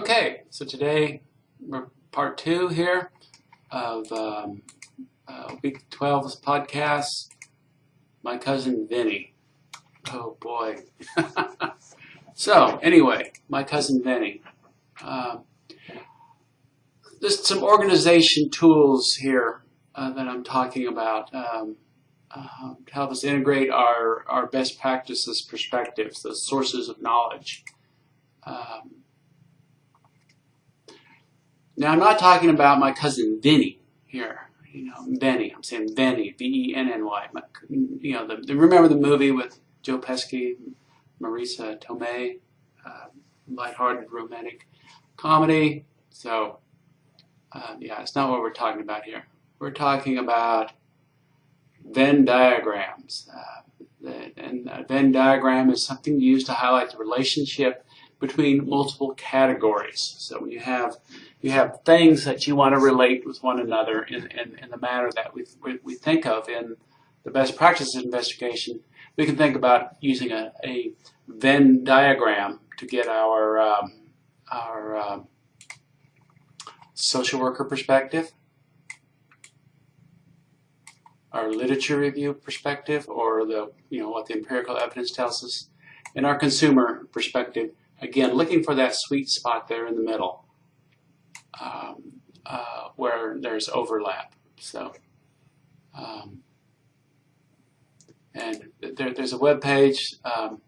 Okay, so today we're part two here of um, uh, week 12's podcast. My cousin Vinny. Oh boy. so anyway, my cousin Vinny. Um, just some organization tools here uh, that I'm talking about um, uh, to help us integrate our, our best practices perspectives, the sources of knowledge. Um, now, I'm not talking about my cousin Vinny here. You know, Venny. I'm saying Venny, V-E-N-N-Y. You know, the, the, remember the movie with Joe Pesci, Marisa Tomei, uh, lighthearted romantic comedy. So, uh, yeah, it's not what we're talking about here. We're talking about Venn diagrams. Uh, and a Venn diagram is something used to highlight the relationship between multiple categories. So when you have you have things that you want to relate with one another in, in, in the manner that we, we, think of in the best practices investigation, we can think about using a, a Venn diagram to get our, um, our um, social worker perspective, our literature review perspective, or the you know what the empirical evidence tells us, and our consumer perspective. Again, looking for that sweet spot there in the middle um, uh, where there's overlap. So, um, and there, there's a web page um,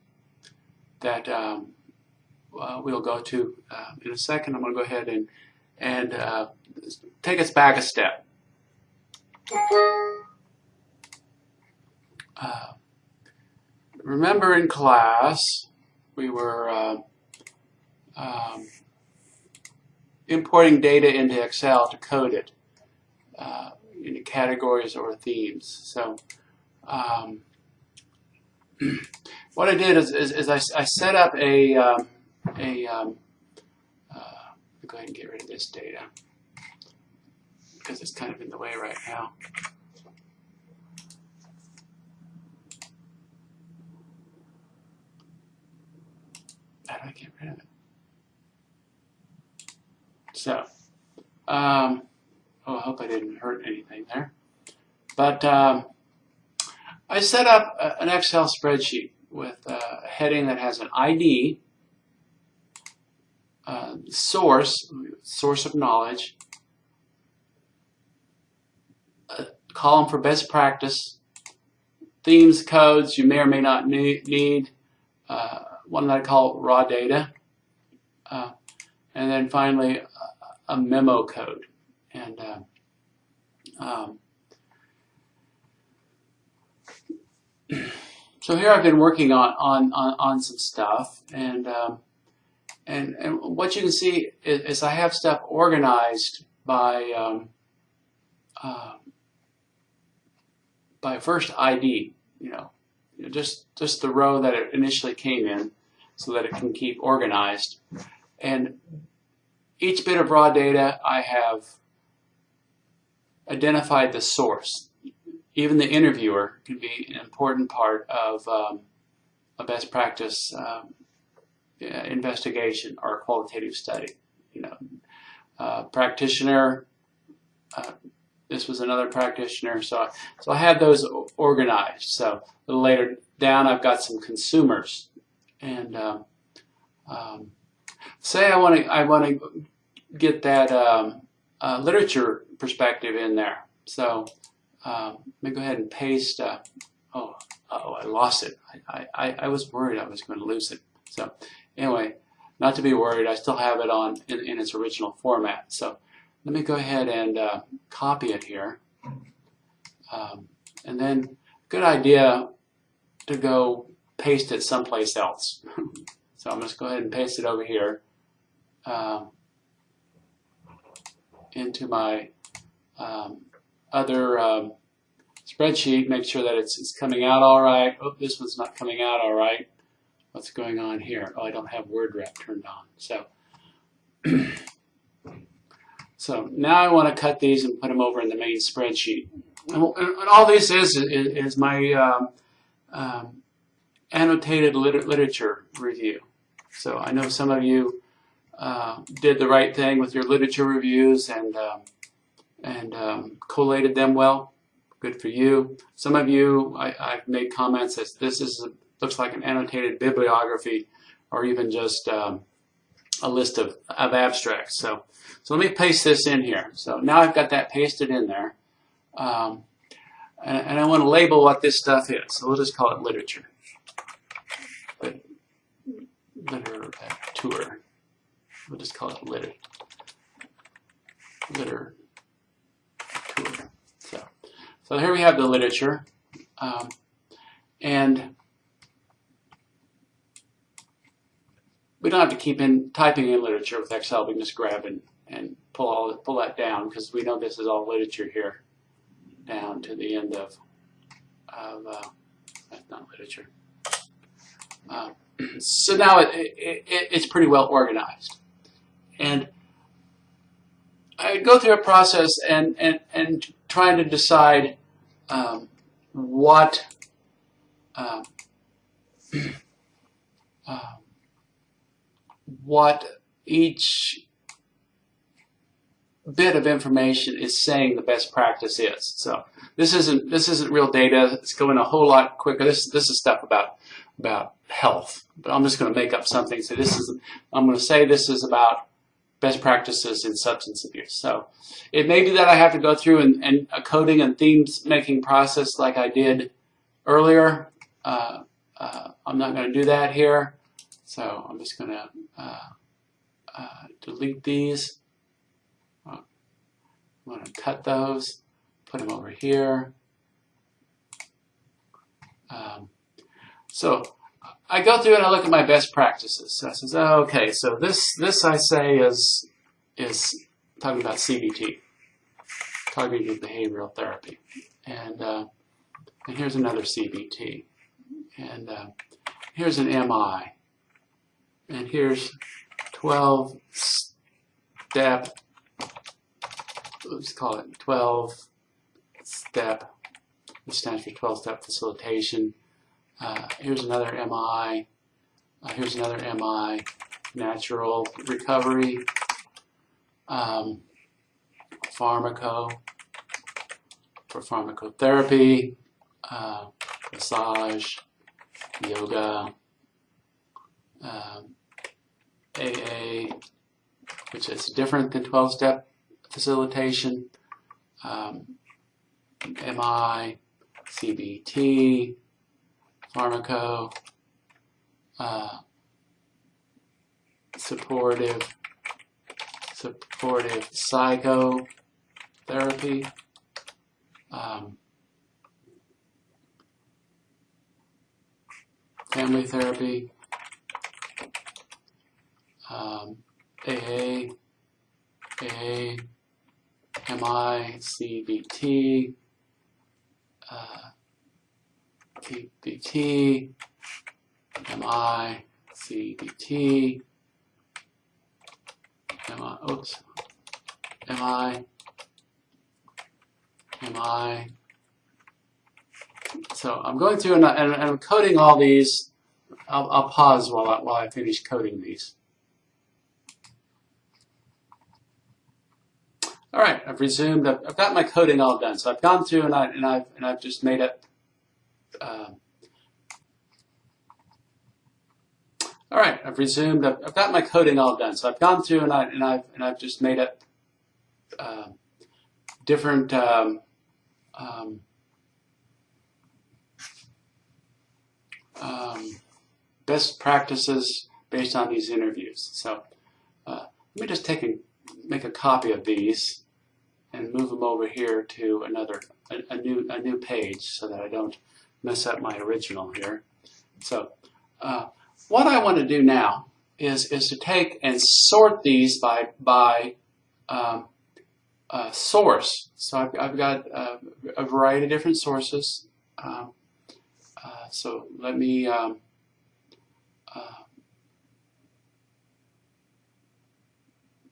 that um, uh, we'll go to uh, in a second. I'm going to go ahead and and uh, take us back a step. Uh, remember in class we were uh, um, importing data into Excel to code it uh, into categories or themes. So um, what I did is, is, is I, I, set up a, um, a um, uh, go ahead and get rid of this data because it's kind of in the way right now. How do I get rid of it? So, um, oh, I hope I didn't hurt anything there. But um, I set up a, an Excel spreadsheet with a heading that has an ID, uh, source, source of knowledge, column for best practice, themes, codes you may or may not need, uh, one that I call raw data, uh, and then finally a memo code. And uh, um, so here I've been working on on on, on some stuff, and um, and and what you can see is, is I have stuff organized by um, uh, by first ID. You know, you know, just just the row that it initially came in, so that it can keep organized. And each bit of raw data, I have identified the source. Even the interviewer can be an important part of um, a best practice um, investigation or qualitative study. You know, uh, practitioner, uh, this was another practitioner, so, so I had those organized. So later down, I've got some consumers. And um, um say I want to I want to get that um, uh, literature perspective in there. So um, let me go ahead and paste. Uh, oh, oh, I lost it. I, I, I was worried I was going to lose it. So anyway, not to be worried. I still have it on in, in its original format. So let me go ahead and uh, copy it here. Um, and then good idea to go paste it someplace else. so I'm just going to go ahead and paste it over here. Um, into my um, other um, spreadsheet, make sure that it's, it's coming out all right. Oh, this one's not coming out all right. What's going on here? Oh, I don't have word wrap turned on. So, so now I want to cut these and put them over in the main spreadsheet. And, and all this is is, is my um, um, annotated liter literature review. So I know some of you uh, did the right thing with your literature reviews and um, and um, collated them well. Good for you. Some of you, I, have made comments that this is a, looks like an annotated bibliography or even just um, a list of, of abstracts. So, so let me paste this in here. So now I've got that pasted in there. Um, and, and, I want to label what this stuff is. So we'll just call it literature. Literature. We'll just call it litter. Liter. So, so here we have the literature. Um, and we don't have to keep in typing in literature with Excel. We can just grab and, and pull all pull that down because we know this is all literature here down to the end of of uh, that's not literature. Uh, so now it, it, it, it's pretty well organized, and I go through a process and and and trying to decide um, what. Uh, uh, what each bit of information is saying the best practice is. So this isn't this isn't real data. It's going a whole lot quicker. This this is stuff about about health. But I'm just going to make up something. So this is I'm going to say this is about best practices in substance abuse. So it may be that I have to go through and, and a coding and themes making process like I did earlier. Uh, uh, I'm not going to do that here. So I'm just going to uh, uh, delete these. I'm going to cut those, put them over here. Um, so I go through and I look at my best practices. So I says, oh, okay, so this this I say is is talking about CBT, cognitive behavioral therapy, and uh, and here's another CBT, and uh, here's an MI, and here's 12 step, let's call it 12 step, which stands for 12 step facilitation. Uh, here's another MI, uh, here's another MI, natural recovery, um, pharmaco, for pharmacotherapy, uh, massage, yoga, um, AA, which is different than 12-step facilitation, um, MI, CBT, pharmaco, uh, supportive, supportive psychotherapy, um, family therapy, um, AA, AA, MI, CBT, uh, CBT, MI, CBT, MI, oops, MI, MI. So I'm going through and, and, and I'm coding all these. I'll, I'll pause while I, while I finish coding these. All right, I've resumed. I've, I've, got my coding all done. So I've gone through and, I, and, I've, and I've just made it. Um, all right, I've resumed. I've, I've, got my coding all done. So I've gone through and, I, and, I've, and I've just made it uh, different um, um, um, best practices based on these interviews. So uh, let me just take a, make a copy of these and move them over here to another, a, a, new, a new page so that I don't mess up my original here. So uh, what I want to do now is, is to take and sort these by, by um, uh, source. So I've, I've got uh, a variety of different sources. Um, uh, so let me um, uh,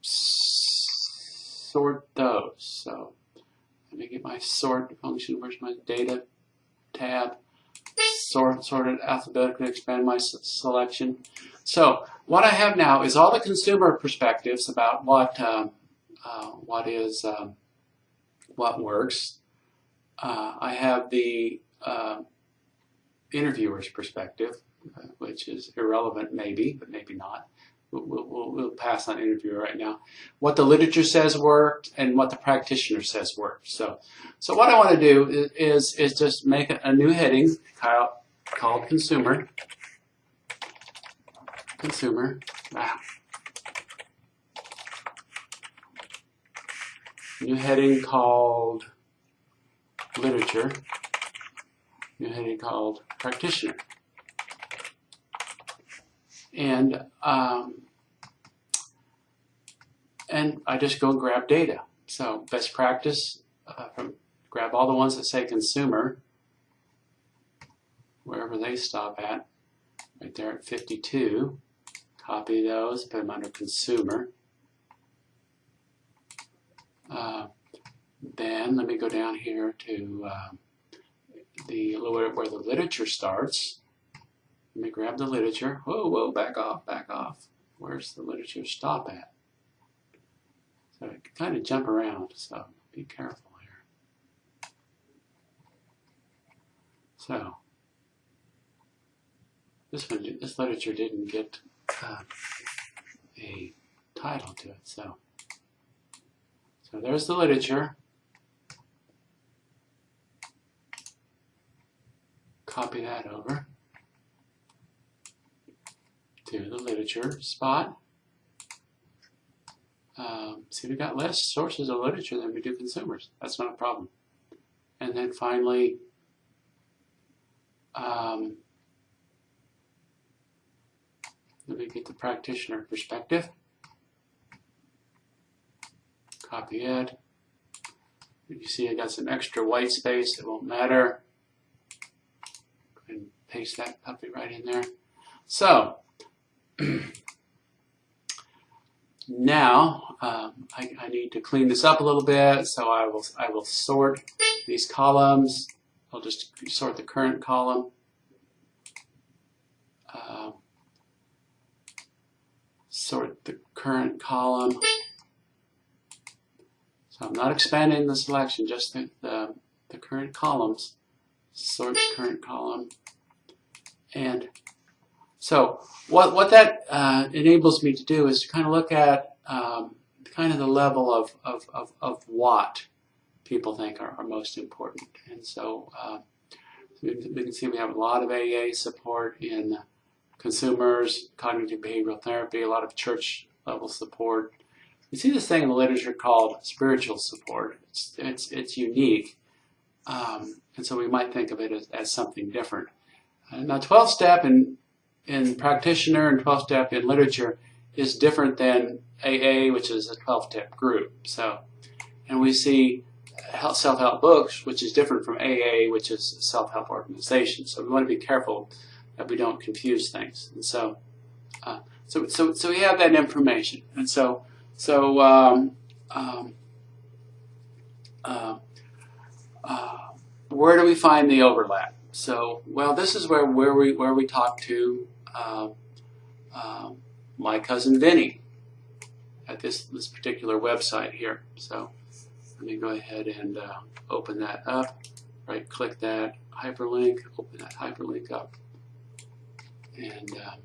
sort those. So let me get my sort function. Where's my data tab? sort, it alphabetically, expand my selection. So what I have now is all the consumer perspectives about what um, uh, what is um, what works. Uh, I have the uh, interviewer's perspective, uh, which is irrelevant maybe, but maybe not. We'll, we'll, we'll pass on interviewer right now. What the literature says worked and what the practitioner says worked. So, so what I want to do is, is, just make a, new heading called, called consumer. Consumer. Ah. New heading called literature. New heading called practitioner. And um, and I just go and grab data. So best practice, uh, from, grab all the ones that say consumer, wherever they stop at, right there at 52. Copy those, put them under consumer. Uh, then let me go down here to uh, the where where the literature starts. Let me grab the literature. Whoa, whoa, back off, back off. Where's the literature stop at? So it can kind of jump around, so be careful here. So this one, this literature didn't get uh, a title to it, so so there's the literature. Copy that over to the literature spot. Um, see, we got less sources of literature than we do consumers. That's not a problem. And then finally, um, let me get the practitioner perspective. Copy it. You see I got some extra white space. It won't matter. And paste that puppy right in there. So, now um, I, I, need to clean this up a little bit, so I will I will sort these columns. I'll just sort the current column. Uh, sort the current column. So I'm not expanding the selection, just the, the, the current columns. Sort the current column. And so what, what that uh, enables me to do is to kind of look at um, kind of the level of, of, of, of what people think are, are most important. And so uh, we, we can see we have a lot of AA support in consumers, cognitive behavioral therapy, a lot of church level support. You see this thing in the literature called spiritual support. It's, it's, it's unique. Um, and so we might think of it as, as something different. Uh, now 12 step in in practitioner and 12 step in literature is different than AA, which is a 12 step group. So, and we see self help books, which is different from AA, which is self help organization. So we want to be careful that we don't confuse things. And so, uh, so, so, so we have that information. And so, so, um, um, uh, uh, where do we find the overlap? So, well, this is where, where we where we talk to uh, uh, my cousin Vinny at this this particular website here. So, let me go ahead and uh, open that up. Right click that hyperlink, open that hyperlink up, and uh,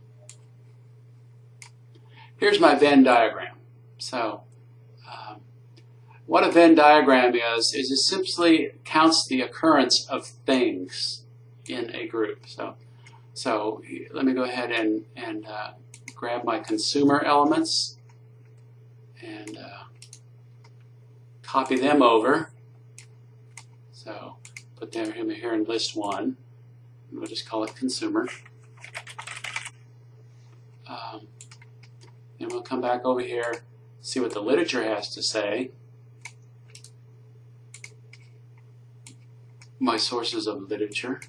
here's my Venn diagram. So. Um, what a Venn diagram is, is it simply counts the occurrence of things in a group. So, so let me go ahead and, and uh, grab my consumer elements and uh, copy them over. So put them here in list one. We'll just call it consumer. Um, and we'll come back over here, see what the literature has to say. My sources of literature.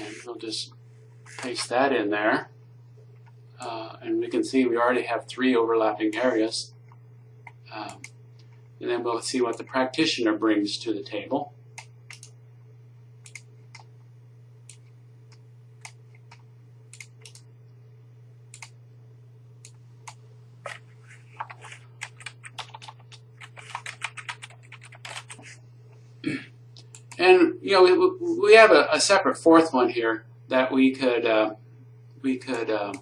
And we'll just paste that in there. Uh, and we can see we already have three overlapping areas. Um, and then we'll see what the practitioner brings to the table. you know, we, have a, a separate fourth one here that we could uh, we could uh,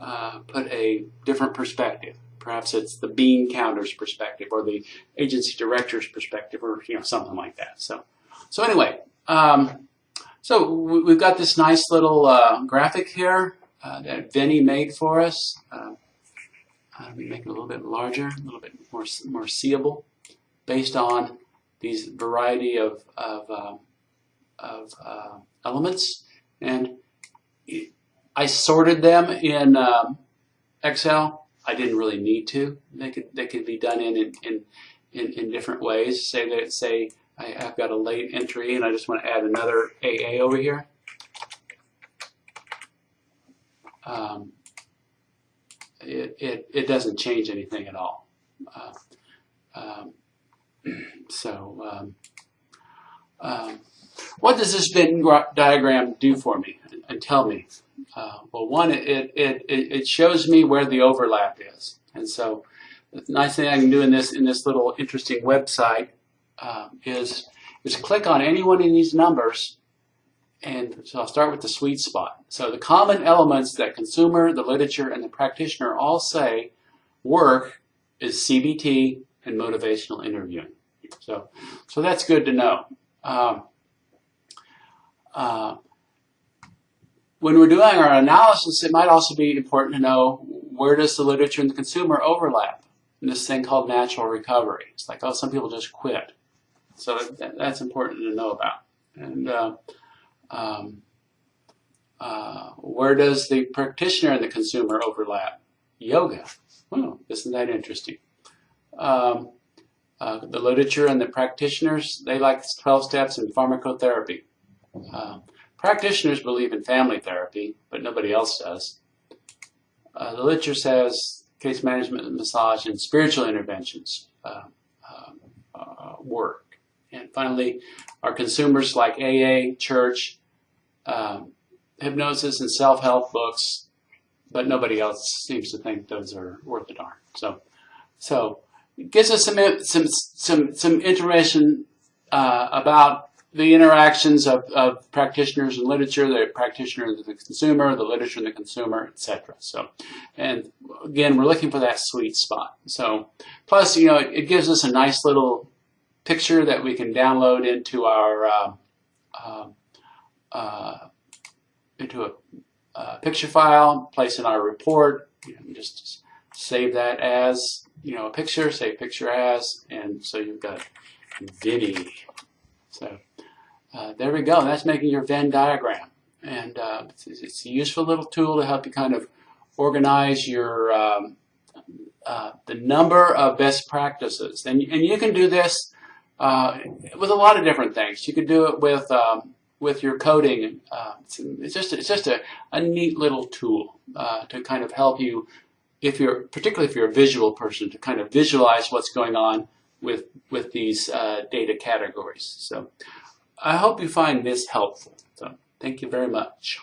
uh, put a different perspective. Perhaps it's the bean counter's perspective or the agency director's perspective or you know something like that. So so anyway, um, so we- we've got this nice little uh, graphic here uh, that Vinny made for us. Uh, me make it a little bit larger, a little bit more more seeable, based on these variety of of, uh, of uh, elements, and I sorted them in um, Excel. I didn't really need to. They could they could be done in in in, in different ways. Say that say I, I've got a late entry and I just want to add another AA over here. Um, it, it, it doesn't change anything at all. Uh, um, so, um, um, what does this Venn diagram do for me and tell me? Uh, well, one, it, it, it, shows me where the overlap is. And so, the nice thing I can do in this in this little interesting website uh, is is click on any one of these numbers and so I'll start with the sweet spot. So the common elements that consumer, the literature, and the practitioner all say work is CBT and motivational interviewing. So, so that's good to know. Um, uh, when we're doing our analysis, it might also be important to know where does the literature and the consumer overlap in this thing called natural recovery. It's like, oh, some people just quit. So that, that's important to know about. And uh, um, uh, where does the practitioner and the consumer overlap? Yoga. Well, isn't that interesting? Um, uh, the literature and the practitioners, they like 12 steps and pharmacotherapy. Uh, practitioners believe in family therapy, but nobody else does. Uh, the literature says case management and massage and spiritual interventions uh, uh, work. And finally, our consumers like AA, church, um, hypnosis and self-help books, but nobody else seems to think those are worth a darn. So, so gives us some some some some information uh, about the interactions of, of practitioners and literature, the practitioner and the consumer, the literature and the consumer, etc. So, and again, we're looking for that sweet spot. So, plus, you know, it, it gives us a nice little picture that we can download into our uh, uh, uh, into a, a, picture file, place in our report, you know, just save that as you know a picture, say picture as, and so you've got Vinny. So uh, there we go. That's making your Venn diagram, and uh, it's, it's, a useful little tool to help you kind of organize your um, uh, the number of best practices, and and you can do this uh, with a lot of different things. You could do it with um, with your coding. Uh, it's, it's, just it's just a, a neat little tool uh, to kind of help you, if you're particularly if you're a visual person, to kind of visualize what's going on with with these uh, data categories. So I hope you find this helpful. So thank you very much.